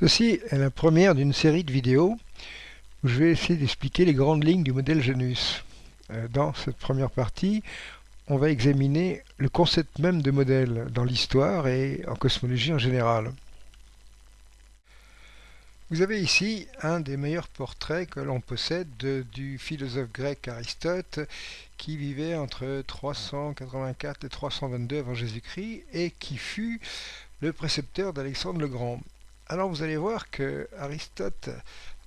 Ceci est la première d'une série de vidéos où je vais essayer d'expliquer les grandes lignes du modèle Genus. Euh, dans cette première partie, on va examiner le concept même de modèle dans l'histoire et en cosmologie en général. Vous avez ici un des meilleurs portraits que l'on possède du philosophe grec Aristote qui vivait entre 384 et 322 avant Jésus-Christ et qui fut le précepteur d'Alexandre le Grand. Alors vous allez voir que Aristote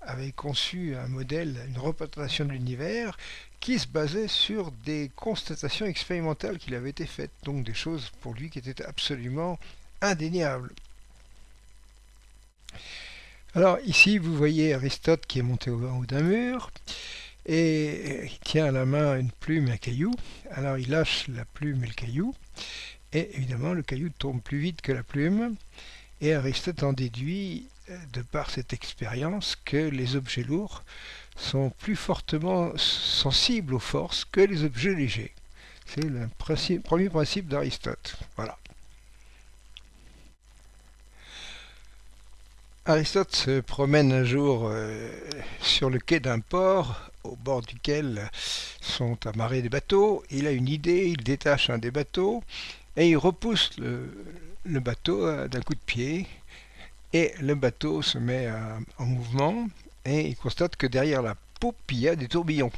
avait conçu un modèle, une représentation de l'univers qui se basait sur des constatations expérimentales qu'il avait été faites, donc des choses pour lui qui étaient absolument indéniables. Alors ici vous voyez Aristote qui est monté au haut d'un mur et il tient à la main une plume et un caillou. Alors il lâche la plume et le caillou et évidemment le caillou tombe plus vite que la plume et Aristote en déduit, euh, de par cette expérience, que les objets lourds sont plus fortement sensibles aux forces que les objets légers. C'est le premier principe d'Aristote. Voilà. Aristote se promène un jour euh, sur le quai d'un port au bord duquel sont amarrés des bateaux. Il a une idée, il détache un des bateaux et il repousse le, le bateau euh, d'un coup de pied et le bateau se met euh, en mouvement et il constate que derrière la poupe il y a des tourbillons.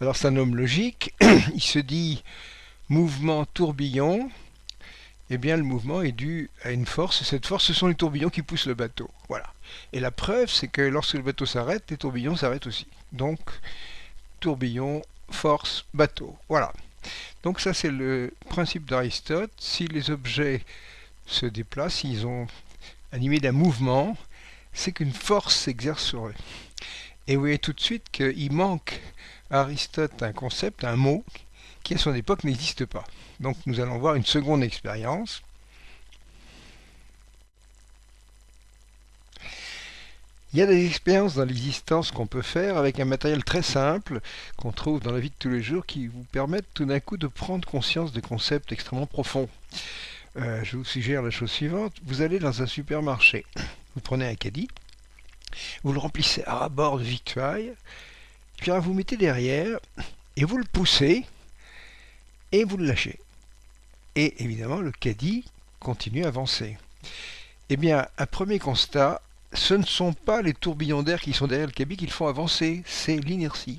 Alors c'est un homme logique, il se dit mouvement tourbillon, et eh bien le mouvement est dû à une force, et cette force ce sont les tourbillons qui poussent le bateau. Voilà. Et la preuve c'est que lorsque le bateau s'arrête, les tourbillons s'arrêtent aussi. Donc tourbillon, force, bateau. Voilà. Donc ça c'est le principe d'Aristote. Si les objets se déplacent, ils ont animé d'un mouvement, c'est qu'une force s'exerce sur eux. Et vous voyez tout de suite qu'il manque à Aristote un concept, un mot, qui à son époque n'existe pas. Donc nous allons voir une seconde expérience. Il y a des expériences dans l'existence qu'on peut faire avec un matériel très simple qu'on trouve dans la vie de tous les jours qui vous permettent tout d'un coup de prendre conscience de concepts extrêmement profonds. Euh, je vous suggère la chose suivante. Vous allez dans un supermarché, vous prenez un caddie, vous le remplissez à bord de victuailles, puis vous mettez derrière et vous le poussez et vous le lâchez. Et évidemment, le caddie continue à avancer. Eh bien, un premier constat, ce ne sont pas les tourbillons d'air qui sont derrière le caddie qui le font avancer, c'est l'inertie.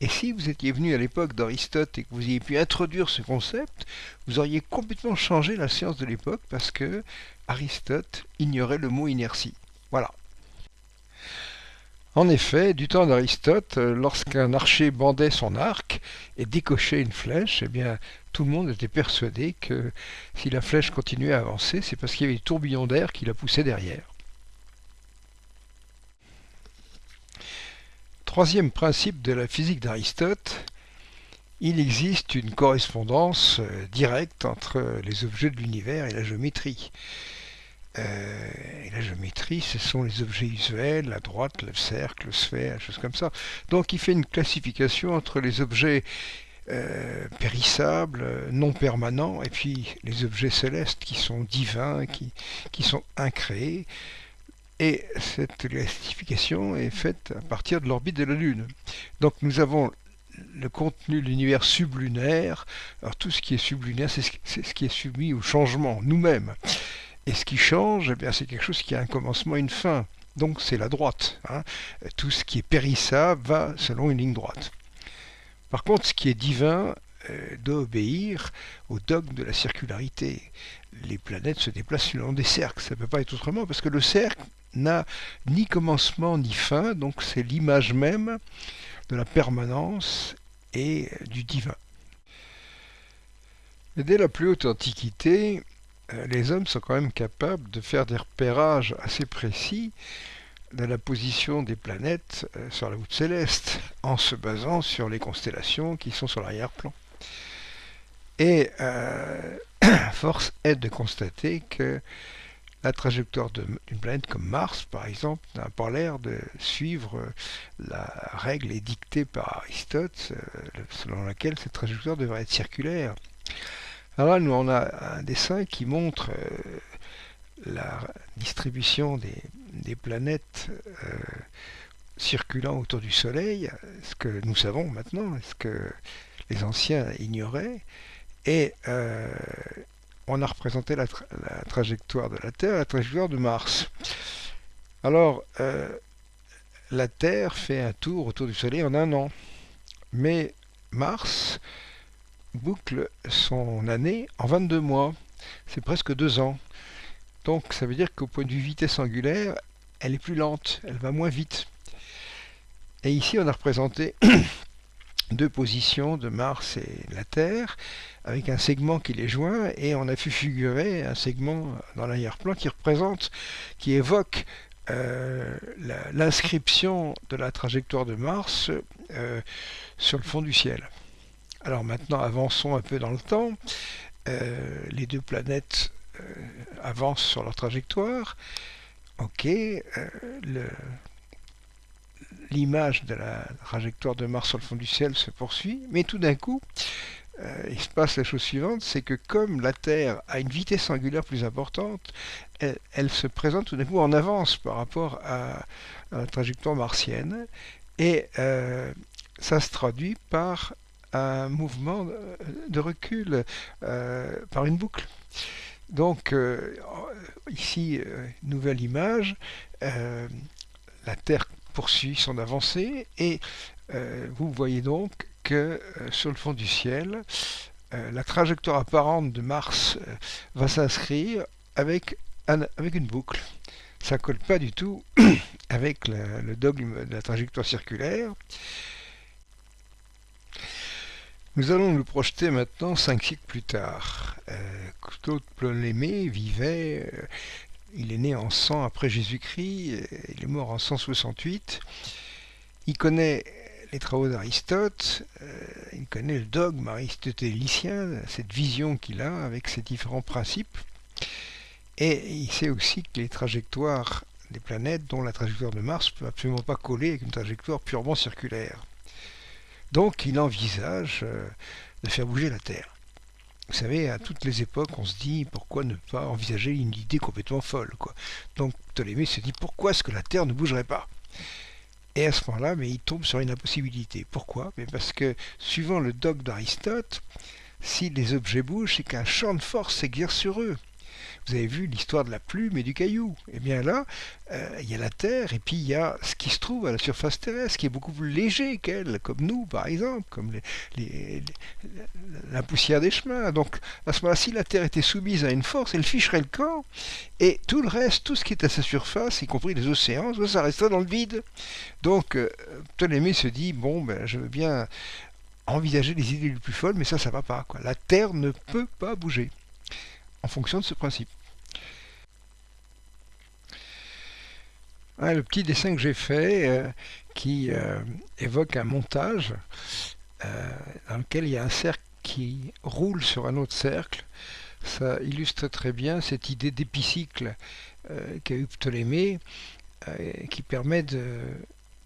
Et si vous étiez venu à l'époque d'Aristote et que vous ayez pu introduire ce concept, vous auriez complètement changé la science de l'époque parce que Aristote ignorait le mot inertie. Voilà. En effet, du temps d'Aristote, lorsqu'un archer bandait son arc et décochait une flèche, eh bien, tout le monde était persuadé que si la flèche continuait à avancer, c'est parce qu'il y avait des tourbillons d'air qui la poussaient derrière. Troisième principe de la physique d'Aristote, il existe une correspondance euh, directe entre les objets de l'univers et la géométrie. Euh, la géométrie, ce sont les objets usuels, la droite, le cercle, le sphère, choses comme ça. Donc il fait une classification entre les objets euh, périssables, non permanents, et puis les objets célestes qui sont divins, qui sont incréés. Et cette classification est faite à partir de l'orbite de la Lune. Donc nous avons le contenu de l'univers sublunaire. Alors tout ce qui est sublunaire, c'est ce qui est soumis au changement, nous-mêmes. Et ce qui change, eh c'est quelque chose qui a un commencement et une fin. Donc c'est la droite. Hein. Tout ce qui est périssable va selon une ligne droite. Par contre, ce qui est divin euh, doit obéir au dogme de la circularité. Les planètes se déplacent selon des cercles. Ça ne peut pas être autrement parce que le cercle n'a ni commencement ni fin, donc c'est l'image même de la permanence et du divin. dès la plus haute antiquité, euh, les hommes sont quand même capables de faire des repérages assez précis de la position des planètes euh, sur la voûte céleste, en se basant sur les constellations qui sont sur l'arrière-plan. Et euh, force est de constater que la trajectoire d'une planète comme Mars, par exemple, n'a pas l'air de suivre la règle édictée par Aristote, euh, selon laquelle cette trajectoire devrait être circulaire. Alors là, nous, on a un dessin qui montre euh, la distribution des, des planètes circulant autour du Soleil, ce que nous savons maintenant, ce que les anciens ignoraient, et on a représenté la, trajectoire de la Terre, la trajectoire de Mars. Alors, la Terre fait un tour autour du Soleil en un an, mais Mars boucle son année en 22 mois. C'est presque deux ans. Donc ça veut dire qu'au point de vue vitesse angulaire, elle est plus lente, elle va moins vite. Et ici on a représenté deux positions de Mars et la Terre avec un segment qui les joint et on a fait figurer un segment dans l'arrière-plan qui représente, qui évoque euh, l'inscription de la trajectoire de Mars euh, sur le fond du ciel. Alors maintenant, avançons un peu dans le temps. Euh, les deux planètes avancent sur leur trajectoire. Ok, l'image de la trajectoire de Mars sur le fond du ciel se poursuit, mais tout d'un coup, euh, il se passe la chose suivante, c'est que comme la Terre a une vitesse angulaire plus importante, elle, se présente tout d'un coup en avance par rapport à, la trajectoire martienne, et euh, ça se traduit par un mouvement de recul, euh, par une boucle. Donc ici, nouvelle image, la Terre poursuit son avancée et vous voyez donc que euh, sur le fond du ciel, euh, la trajectoire apparente de Mars euh, va s'inscrire avec, avec une boucle. Ça colle pas du tout avec le dogme de la trajectoire circulaire. Nous allons nous projeter maintenant cinq siècles plus tard. Claude Ptolémée vivait, il est né en 100 après Jésus-Christ, il est mort en 168. Il connaît les travaux d'Aristote, euh, il connaît le dogme aristotélicien, cette vision qu'il a avec ses différents principes, et il sait aussi que les trajectoires des planètes, dont la trajectoire de Mars, ne peut absolument pas coller avec une trajectoire purement circulaire. Donc il envisage euh, de faire bouger la Terre. Vous savez, à toutes les époques, on se dit pourquoi ne pas envisager une idée complètement folle. Quoi. Donc Ptolémée se dit pourquoi est-ce que la Terre ne bougerait pas? Et à ce moment-là, mais il tombe sur une impossibilité. Pourquoi? Mais Parce que, suivant le dogme d'Aristote, si les objets bougent, c'est qu'un champ de force s'exerce sur eux. Vous avez vu l'histoire de la plume et du caillou. Eh bien là, euh, il y a la Terre et puis il y a ce qui se trouve à la surface terrestre, qui est beaucoup plus léger qu'elle, comme nous par exemple, comme la poussière des chemins. Donc à ce moment-là, si la Terre était soumise à une force, elle ficherait le camp et tout le reste, tout ce qui est à sa surface, y compris les océans, ça resterait dans le vide. Donc euh, Ptolémée se dit, bon, ben, je veux bien envisager les idées les plus folles, mais ça, ça va pas. La Terre ne peut pas bouger en fonction de ce principe. le petit dessin que j'ai fait euh, qui euh, évoque un montage euh, dans lequel il y a un cercle qui roule sur un autre cercle. Ça illustre très bien cette idée d'épicycle qu'a eu Ptolémée qui permet de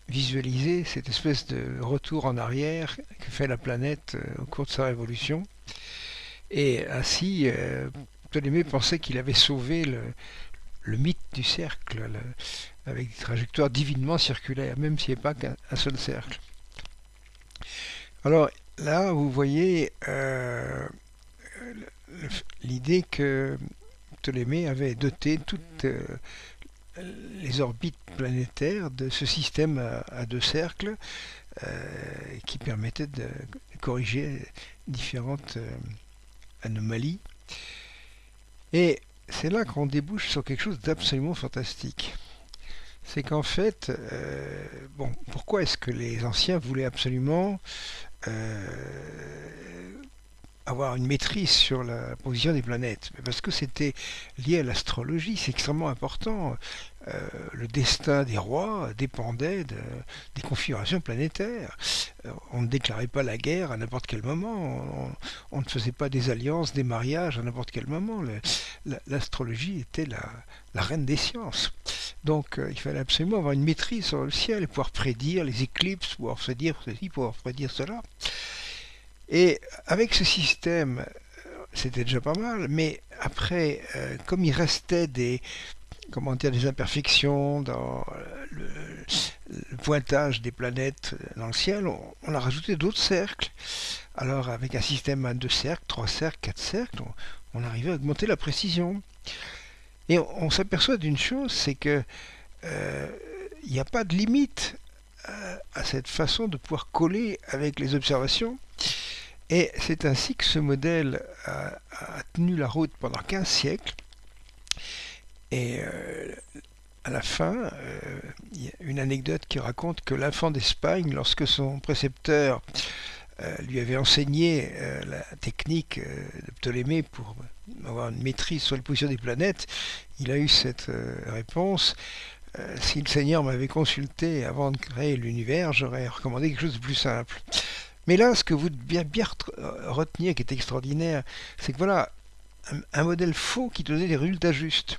visualiser cette espèce de retour en arrière que fait la planète au cours de sa révolution. Et ainsi, Ptolémée pensait qu'il avait sauvé le, mythe du cercle, avec des trajectoires divinement circulaires, même s'il n'y a pas qu'un seul cercle. Alors là, vous voyez euh, l'idée que Ptolémée avait doté toutes euh, les orbites planétaires de ce système à, deux cercles euh, qui permettait de corriger différentes anomalies. Et c'est là qu'on débouche sur quelque chose d'absolument fantastique. C'est qu'en fait, euh, bon, pourquoi est-ce que les anciens voulaient absolument euh, avoir une maîtrise sur la position des planètes Parce que c'était lié à l'astrologie, c'est extrêmement important. Euh, le destin des rois dépendait des configurations planétaires. Euh, on ne déclarait pas la guerre à n'importe quel moment, on, ne faisait pas des alliances, des mariages à n'importe quel moment. L'astrologie était la, reine des sciences. Donc euh, il fallait absolument avoir une maîtrise sur le ciel, pouvoir prédire les éclipses, pouvoir prédire ceci, pouvoir prédire cela. Et avec ce système, c'était déjà pas mal, mais après, comme il restait des, comment dire, des imperfections dans le, pointage des planètes dans le ciel, on, a rajouté d'autres cercles. Alors avec un système à deux cercles, trois cercles, quatre cercles, on, arrivait à augmenter la précision. Et on, s'aperçoit d'une chose, c'est que euh, il n'y a pas de limite à, cette façon de pouvoir coller avec les observations. Et c'est ainsi que ce modèle a, tenu la route pendant 15 siècles. Et euh, à la fin, euh, il y a une anecdote qui raconte que l'enfant d'Espagne, lorsque son précepteur euh, lui avait enseigné la technique de Ptolémée pour avoir une maîtrise sur la position des planètes, il a eu cette réponse euh, si le Seigneur m'avait consulté avant de créer l'univers, j'aurais recommandé quelque chose de plus simple. Mais là, ce que vous devez bien, euh, retenir, qui est extraordinaire, c'est que voilà, un, modèle faux qui donnait des résultats justes.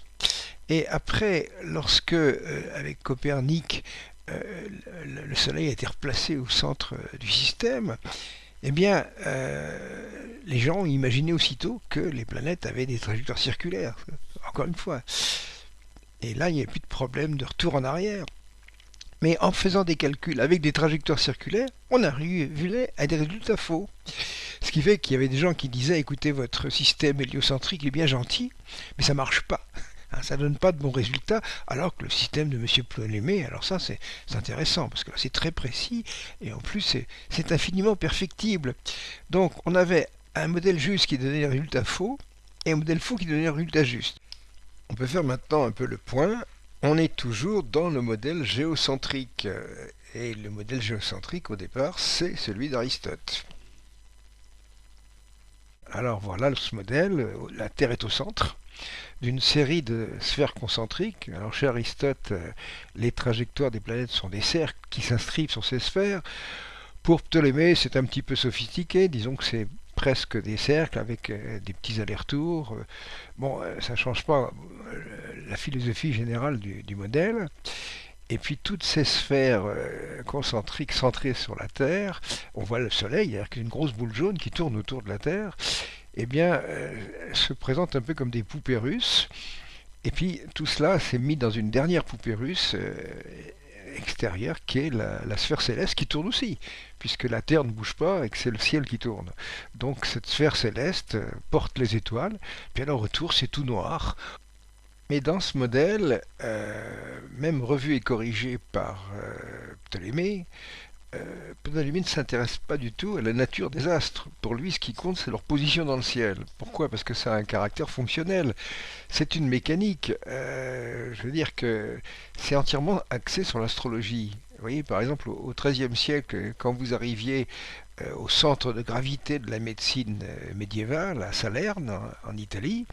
Et après, lorsque, euh, avec Copernic, le, Soleil a été replacé au centre du système, eh bien, les gens ont imaginé aussitôt que les planètes avaient des trajectoires circulaires. Encore une fois. Et là, il n'y a plus de problème de retour en arrière. Mais en faisant des calculs avec des trajectoires circulaires, on arrivait à des résultats faux. Ce qui fait qu'il y avait des gens qui disaient écoutez, votre système héliocentrique est bien gentil, mais ça marche pas. Hein, ça donne pas de bons résultats, alors que le système de M. Ptolémée, alors ça c'est intéressant, parce que c'est très précis, et en plus c'est infiniment perfectible. Donc on avait un modèle juste qui donnait des résultats faux, et un modèle faux qui donnait des résultats justes. On peut faire maintenant un peu le point. On est toujours dans le modèle géocentrique. Et le modèle géocentrique, au départ, c'est celui d'Aristote. Alors voilà ce modèle. La Terre est au centre d'une série de sphères concentriques. Alors chez Aristote, les trajectoires des planètes sont des cercles qui s'inscrivent sur ces sphères. Pour Ptolémée, c'est un petit peu sophistiqué. Disons que c'est presque des cercles avec euh, des petits allers-retours. Bon, euh, ça ne change pas euh, la philosophie générale du, modèle. Et puis toutes ces sphères concentriques centrées sur la Terre, on voit le Soleil, il y a une grosse boule jaune qui tourne autour de la Terre, eh bien, se présentent un peu comme des poupées russes. Et puis tout cela s'est mis dans une dernière poupée russe extérieure qui est la, sphère céleste qui tourne aussi, puisque la Terre ne bouge pas et que c'est le ciel qui tourne. Donc cette sphère céleste euh, porte les étoiles, puis alors retour c'est tout noir. Mais dans ce modèle, euh, même revu et corrigé par euh, Ptolémée, euh, ne s'intéresse pas du tout à la nature des astres. Pour lui, ce qui compte, c'est leur position dans le ciel. Pourquoi? Parce que ça a un caractère fonctionnel. C'est une mécanique. Je veux dire que c'est entièrement axé sur l'astrologie. Vous voyez, par exemple, au XIIIe siècle, quand vous arriviez au centre de gravité de la médecine médiévale, à Salerne, en Italie,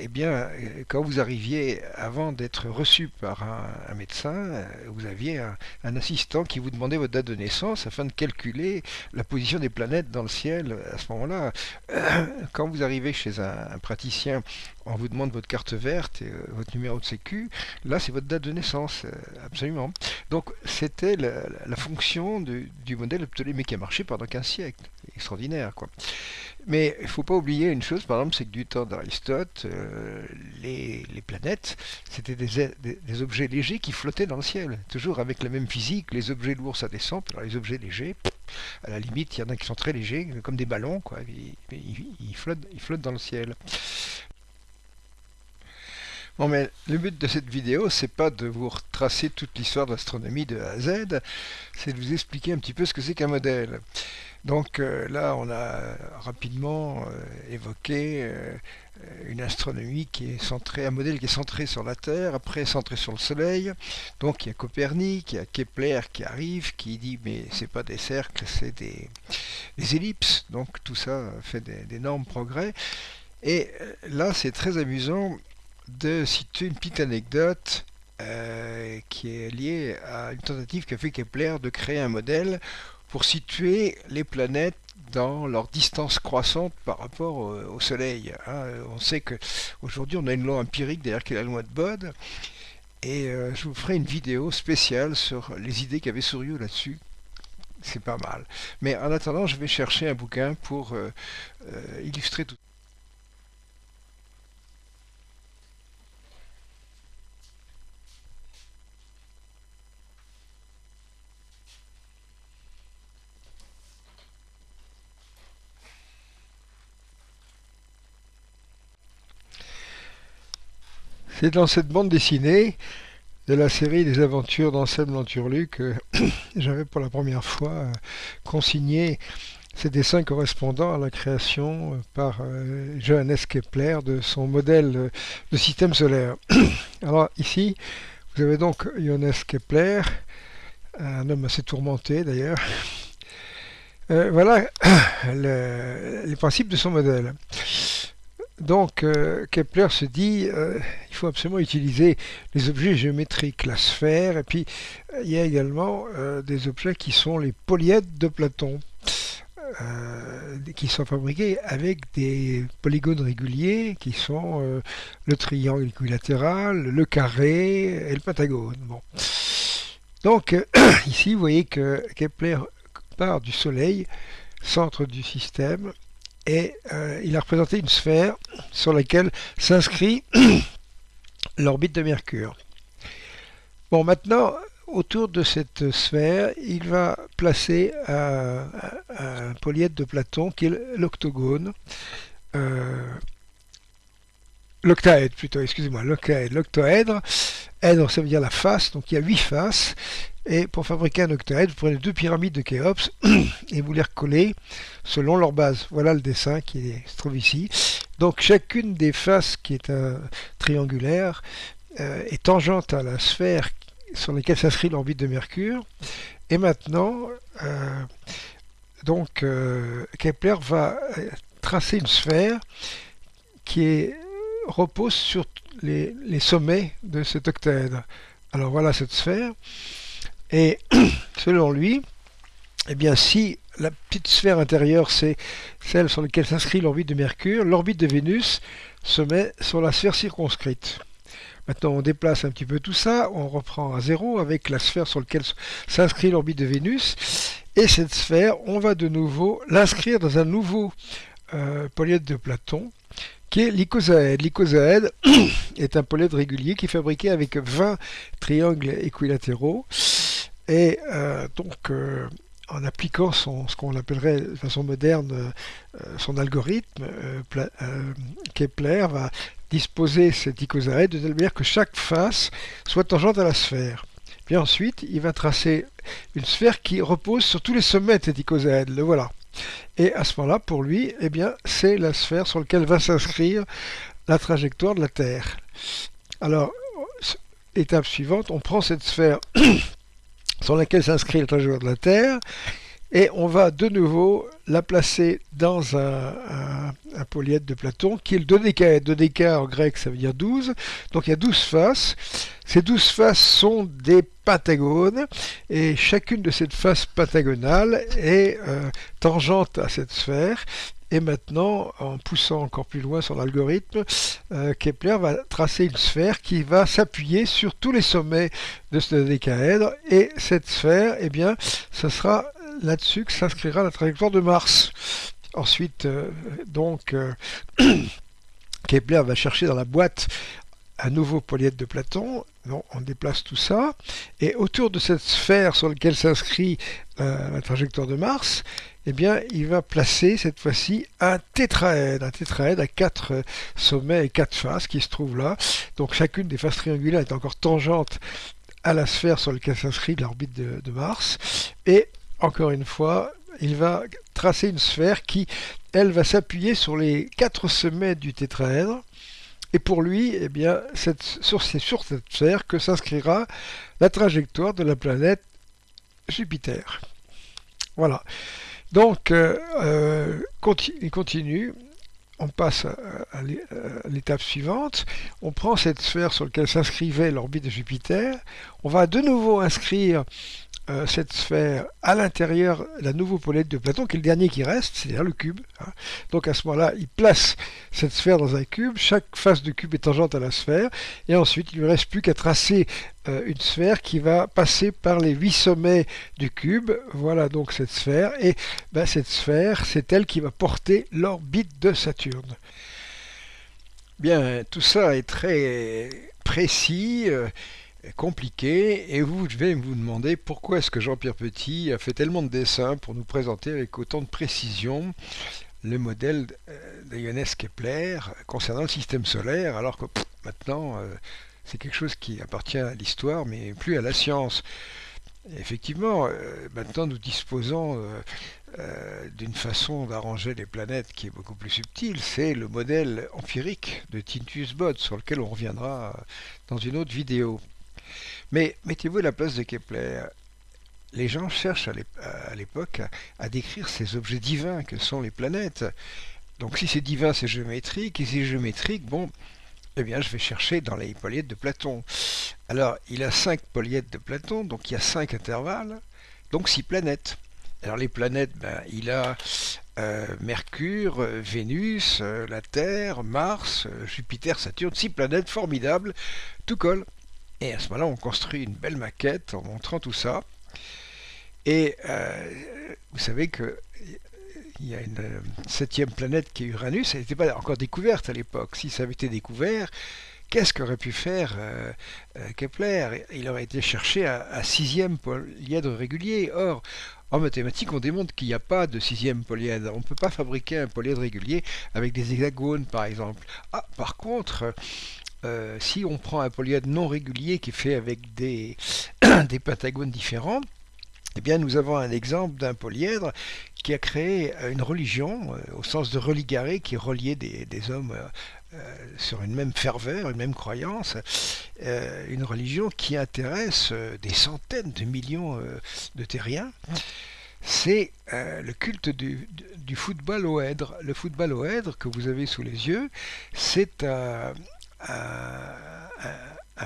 eh bien, euh, quand vous arriviez, avant d'être reçu par un, médecin, euh, vous aviez un, assistant qui vous demandait votre date de naissance afin de calculer la position des planètes dans le ciel à ce moment-là. quand vous arrivez chez un, praticien, on vous demande votre carte verte et votre numéro de sécu. Là, c'est votre date de naissance, absolument. Donc, c'était la, fonction du modèle Ptolémée qui a marché pendant 15 siècles. Extraordinaire, quoi. Mais il ne faut pas oublier une chose, par exemple, c'est que du temps d'Aristote, euh, les, planètes, c'était des, objets légers qui flottaient dans le ciel, toujours avec la même physique. Les objets lourds, ça descend, alors les objets légers, à la limite, il y en a qui sont très légers, comme des ballons, quoi. Flottent, ils flottent dans le ciel. Bon, mais le but de cette vidéo, c'est pas de vous retracer toute l'histoire de l'astronomie de A à Z, c'est de vous expliquer un petit peu ce que c'est qu'un modèle. Donc euh, là, on a rapidement euh, évoqué euh, une astronomie qui est centrée, un modèle qui est centré sur la Terre, après centré sur le Soleil. Donc il y a Copernic, il y a Kepler qui arrive, qui dit mais c'est pas des cercles, c'est des, ellipses. Donc tout ça fait d'énormes progrès. Et là, c'est très amusant de citer une petite anecdote qui est liée à une tentative qu'a fait Kepler de créer un modèle pour situer les planètes dans leur distance croissante par rapport au, Soleil. Hein. On sait qu'aujourd'hui on a une loi empirique derrière qui est la loi de Bode, et euh, je vous ferai une vidéo spéciale sur les idées qu'avait Souriau là-dessus. C'est pas mal. Mais en attendant, je vais chercher un bouquin pour euh, euh, illustrer tout C'est dans cette bande dessinée de la série des aventures d'Anselme Lanturlu que j'avais pour la première fois euh, consigné ces dessins correspondant à la création euh, par euh, Johannes Kepler de son modèle de système solaire. Alors ici, vous avez donc Johannes Kepler, un homme assez tourmenté d'ailleurs. voilà les principes de son modèle. Donc euh, Kepler se dit euh, il faut absolument utiliser les objets géométriques, la sphère, et puis euh, il y a également des objets qui sont les polyèdres de Platon, qui sont fabriqués avec des polygones réguliers, qui sont le triangle équilatéral, le carré et le pentagone. Donc ici vous voyez que Kepler part du Soleil, centre du système, et euh, il a représenté une sphère sur laquelle s'inscrit l'orbite de Mercure. Bon, maintenant, autour de cette sphère, il va placer un, polyèdre de Platon qui est l'octogone. Euh, l'octaèdre plutôt, excusez-moi, l'octaèdre, l'octoèdre, Èdre, ça veut dire la face, donc il y a huit faces. Et pour fabriquer un octaèdre, vous prenez deux pyramides de Khéops et vous les recollez selon leur base. Voilà le dessin qui se trouve ici. Donc chacune des faces qui est un triangulaire euh, est tangente à la sphère sur laquelle s'inscrit l'orbite de Mercure. Et maintenant, euh, donc euh, Kepler va tracer une sphère qui est, repose sur les, sommets de cet octaèdre. Alors voilà cette sphère. Et selon lui, eh bien si la petite sphère intérieure c'est celle sur laquelle s'inscrit l'orbite de Mercure, l'orbite de Vénus se met sur la sphère circonscrite. Maintenant on déplace un petit peu tout ça, on reprend à zéro avec la sphère sur laquelle s'inscrit l'orbite de Vénus, et cette sphère, on va de nouveau l'inscrire dans un nouveau euh, polyèdre de Platon, qui est l'icosaèdre. L'icosaèdre est un polyèdre régulier qui est fabriqué avec 20 triangles équilatéraux. Et euh, donc, euh, en appliquant son, ce qu'on appellerait de façon moderne euh, son algorithme, Kepler va disposer cet icosaèdre de telle manière que chaque face soit tangente à la sphère. Puis ensuite, il va tracer une sphère qui repose sur tous les sommets de cet icosaèdre. Le voilà. Et à ce moment-là, pour lui, eh bien, c'est la sphère sur laquelle va s'inscrire la trajectoire de la Terre. Alors, étape suivante, on prend cette sphère sur laquelle s'inscrit la trajectoire de la Terre, et on va de nouveau la placer dans un, un, polyèdre de Platon qui est le dodécaèdre. Dodéca en grec ça veut dire 12, donc il y a 12 faces. Ces 12 faces sont des pentagones et chacune de ces faces pentagonales est euh, tangente à cette sphère et maintenant, en poussant encore plus loin son algorithme, euh, Kepler va tracer une sphère qui va s'appuyer sur tous les sommets de ce décaèdre. Et cette sphère, eh bien, ce sera là-dessus que s'inscrira la trajectoire de Mars. Ensuite, euh, donc, euh, Kepler va chercher dans la boîte un nouveau polyèdre de Platon. on déplace tout ça. Et autour de cette sphère sur laquelle s'inscrit euh, la trajectoire de Mars, eh bien, il va placer cette fois-ci un tétraèdre, un tétraèdre à quatre sommets et quatre faces qui se trouve là. Donc chacune des faces triangulaires est encore tangente à la sphère sur laquelle s'inscrit l'orbite de, Mars. Encore une fois, il va tracer une sphère qui, elle, va s'appuyer sur les quatre sommets du tétraèdre. Et pour lui, eh bien, c'est sur, cette sphère que s'inscrira la trajectoire de la planète Jupiter. Voilà. Donc, euh, euh, il continue. On passe à, l'étape suivante. On prend cette sphère sur laquelle s'inscrivait l'orbite de Jupiter. On va de nouveau inscrire euh, cette sphère à l'intérieur la nouveau polyèdre de Platon, qui est le dernier qui reste, c'est-à-dire le cube. Hein. Donc à ce moment-là, il place cette sphère dans un cube, chaque face de cube est tangente à la sphère, et ensuite il ne lui reste plus qu'à tracer une sphère qui va passer par les huit sommets du cube. Voilà donc cette sphère, et ben, cette sphère, c'est elle qui va porter l'orbite de Saturne. Bien, tout ça est très précis. Euh, compliqué et vous vais vous demander pourquoi est-ce que Jean-Pierre Petit a fait tellement de dessins pour nous présenter avec autant de précision le modèle euh, de Kepler concernant le système solaire alors que maintenant, c'est quelque chose qui appartient à l'histoire, mais plus à la science. effectivement, maintenant nous disposons d'une façon d'arranger les planètes qui est beaucoup plus subtile, c'est le modèle empirique de Tintus Bode, sur lequel on reviendra dans une autre vidéo. Mais mettez-vous à la place de Kepler les gens cherchent à l'époque à, décrire ces objets divins que sont les planètes. Donc si c'est divin, c'est géométrique, et si c'est géométrique, bon, eh bien je vais chercher dans les polyèdres de Platon. Alors il a cinq polyèdres de Platon, donc il y a cinq intervalles, donc six planètes. Alors les planètes, ben, il a euh, Mercure, euh, Vénus, euh, la Terre, Mars, Jupiter, Saturne, six planètes formidables, tout colle. Et à ce moment-là, on construit une belle maquette en montrant tout ça. Et euh, vous savez que il y a une euh, septième planète qui est Uranus, elle n'était pas encore découverte à l'époque. Si ça avait été découvert, qu'est-ce qu'aurait pu faire euh, Kepler? Il aurait été cherché à, sixième polyèdre régulier. Or, en mathématiques, on démontre qu'il n'y a pas de sixième polyèdre. On ne peut pas fabriquer un polyèdre régulier avec des hexagones, par exemple. Ah, par contre, si on prend un polyèdre non régulier qui est fait avec des pentagones différents, eh bien, nous avons un exemple d'un polyèdre qui a créé euh, une religion, euh, au sens de religaré, qui reliait des, des hommes euh, sur une même ferveur, une même croyance, une religion qui intéresse des centaines de millions de terriens. C'est le culte du, football au hèdre. Le football au hèdre que vous avez sous les yeux, c'est un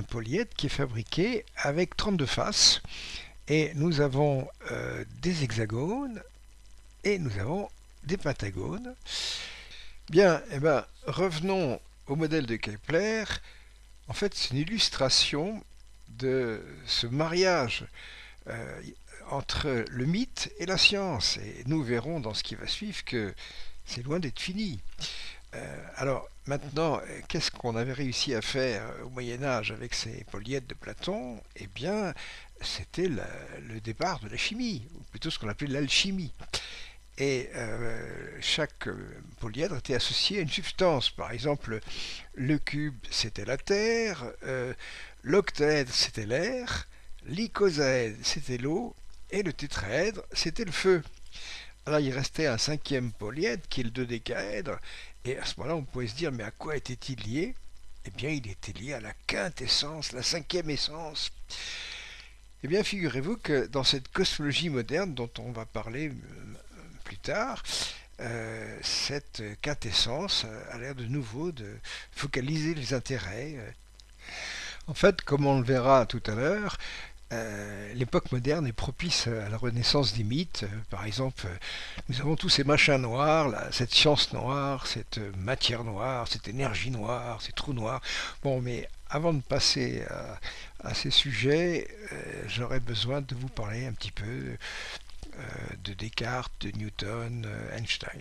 polyèdre qui est fabriqué avec 32 faces et nous avons euh, des hexagones et nous avons des pentagones. Bien, eh ben, revenons au modèle de Kepler. En fait, c'est une illustration de ce mariage euh, entre le mythe et la science. Et nous verrons dans ce qui va suivre que c'est loin d'être fini. Euh, alors maintenant, qu'est-ce qu'on avait réussi à faire au Moyen Âge avec ces polyèdres de Platon? Eh bien, c'était le départ de la chimie, ou plutôt ce qu'on appelait l'alchimie. Et euh, chaque polyèdre était associé à une substance. Par exemple, le cube, c'était la terre, euh, l'octaèdre, c'était l'air, l'icosaèdre, c'était l'eau, et le tétraèdre, c'était le feu. Alors il restait un cinquième polyèdre, qui est le dodécaèdre, et à ce moment-là, on pouvait se dire, mais à quoi était-il lié? Eh bien, il était lié à la quintessence, la cinquième essence. Eh bien, figurez-vous que dans cette cosmologie moderne dont on va parler euh, plus tard, euh, cette quintessence a l'air de nouveau de focaliser les intérêts. En fait, comme on le verra tout à l'heure, euh, l'époque moderne est propice à la renaissance des mythes. Par exemple, nous avons tous ces machins noirs, cette science noire, cette matière noire, cette énergie noire, ces trous noirs. Bon, mais avant de passer à, ces sujets, euh, j'aurais besoin de vous parler un petit peu euh, de Descartes, de Newton, euh, Einstein.